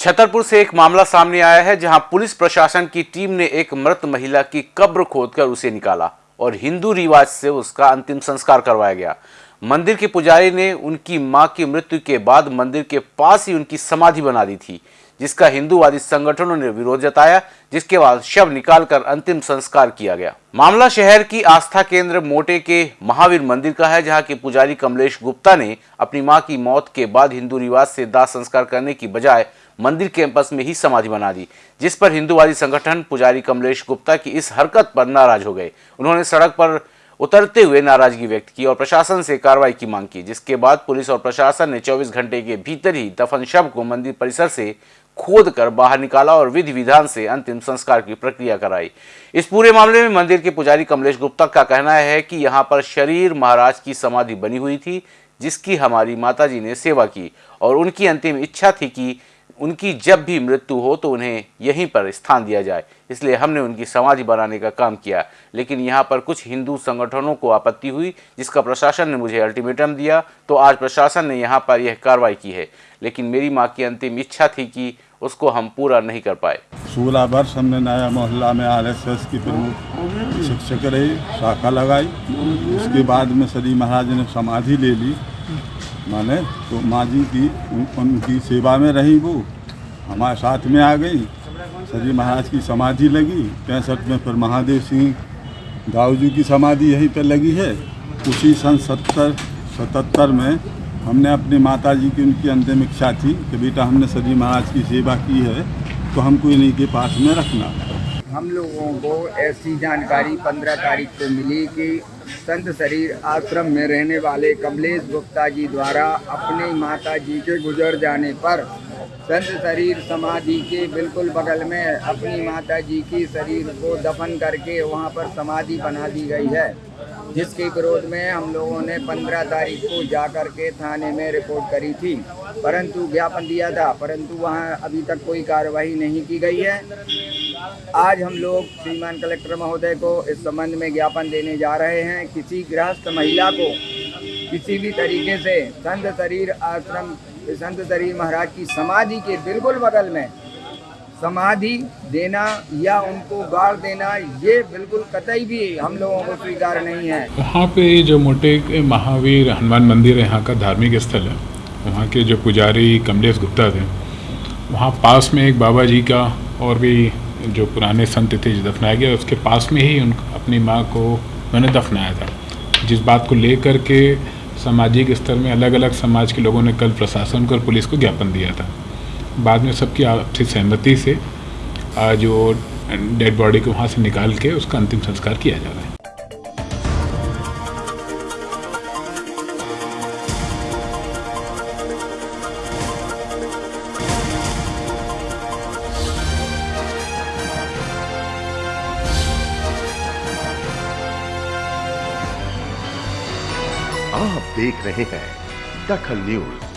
छतरपुर से एक मामला सामने आया है जहाँ पुलिस प्रशासन की टीम ने एक मृत महिला की कब्र खोदकर उसे निकाला और हिंदू रिवाज से उसका अंतिम संस्कार करवाया गया। मंदिर के पुजारी ने उनकी माँ की मृत्यु के बाद मंदिर के पास ही उनकी समाधि बना दी थी, जिसका हिंदूवादी संगठनों ने विरोध जताया, जिसके बाद शव निकालकर अंतिम संस्कार किया गया। मामला शहर की आस्था केंद्र मोटे के महावीर मंदिर का है, जहाँ के पुजारी कमलेश गुप्ता ने अपनी माँ की मौत के बाद हिंदू रिवाज से दाह संस्कार करने की बजाय मंदिर कैंपस में ही समाधि बना दी, जिस पर हिंदूवादी संगठन पुजारी कमलेश गुप्ता की इस हरकत पर नाराज़ हो गए। उन्होंने सड़क पर उतरते हुए नाराज़गी व्यक्त की और प्रशासन से कार्रवाई की मांग की, जिसके बाद पुलिस और प्रशासन ने 24 घंटे के भीतर ही दफन शव को मंदिर परिसर से खोद कर बाहर निकाला और विधि विधान से अंतिम संस्कार की प्रक्रिया कराई। इस पूरे मामले में मंदिर के पुजारी कमलेश गुप्ता का कहना है कि यहाँ पर शरीर महाराज की समाधि बनी हुई थी, जिसकी हमारी माताजी ने सेवा की और उनकी अंतिम इच्छा थी कि उनकी जब भी मृत्यु हो तो उन्हें यहीं पर स्थान दिया जाए। इसलिए हमने उनकी समाधि बनाने का काम किया। लेकिन यहाँ पर कुछ हिंदू संगठनों को आपत्ति हुई, जिसका प्रशासन ने मुझे अल्टीमेटम दिया तो आज प्रशासन ने यहाँ पर यह कार्रवाई की है। लेकिन मेरी माँ की अंतिम इच्छा थी कि उसको हम पूरा नहीं कर पाए। सोलह वर्ष हमने नया मोहल्ला में आरएसएस की प्रमुख शिक्षक रही, शाखा लगाई। उसके बाद में सदी महाराज ने समाधि ले ली। माने तो माँ जी की उन, उनकी सेवा में रही वो। हमारे साथ में आ गई। सजी महाराज की समाधि लगी। पैंसठ में फिर महादेव सिंह दाऊ जी की समाधि यहीं पर लगी है। उसी सन सत्तर सतहत्तर में हमने अपनी माता जी की उनकी अंतिम इच्छा थी कि बेटा हमने सजी महाराज की सेवा की है तो हमको इन्हीं के पास में रखना। हम लोगों को ऐसी जानकारी पंद्रह तारीख को मिली कि संत शरीर आश्रम में रहने वाले कमलेश गुप्ता जी द्वारा अपने माता जी के गुजर जाने पर संत शरीर समाधि के बिल्कुल बगल में अपनी माता जी की शरीर को दफन करके वहाँ पर समाधि बना दी गई है। जिसके विरोध में हम लोगों ने 15 तारीख को जाकर के थाने में रिपोर्ट करी थी। परंतु ज्ञापन दिया था, परंतु वहाँ अभी तक कोई कार्रवाई नहीं की गई है। आज हम लोग श्रीमान कलेक्टर महोदय को इस संबंध में ज्ञापन देने जा रहे हैं। किसी गृहस्थ महिला को किसी भी तरीके से संत शरीर आश्रम, संत शरीर महाराज की समाधि के बिल्कुल बगल में समाधि देना या उनको गाड़ देना, ये बिल्कुल कतई भी हम लोगों को स्वीकार नहीं है। वहाँ पे जो मोटे महावीर हनुमान मंदिर है, यहाँ का धार्मिक स्थल है। वहाँ के जो पुजारी कमलेश गुप्ता थे, वहाँ पास में एक बाबा जी का और भी जो पुराने संत थे, जो दफनाया गया उसके पास में ही उन अपनी माँ को मैंने दफनाया था। जिस बात को लेकर के सामाजिक स्तर में अलग अलग समाज के लोगों ने कल प्रशासन को और पुलिस को ज्ञापन दिया था। बाद में सबकी आपसी सहमति से जो डेड बॉडी को वहाँ से निकाल के उसका अंतिम संस्कार किया जा रहा है। आप देख रहे हैं दखल न्यूज़।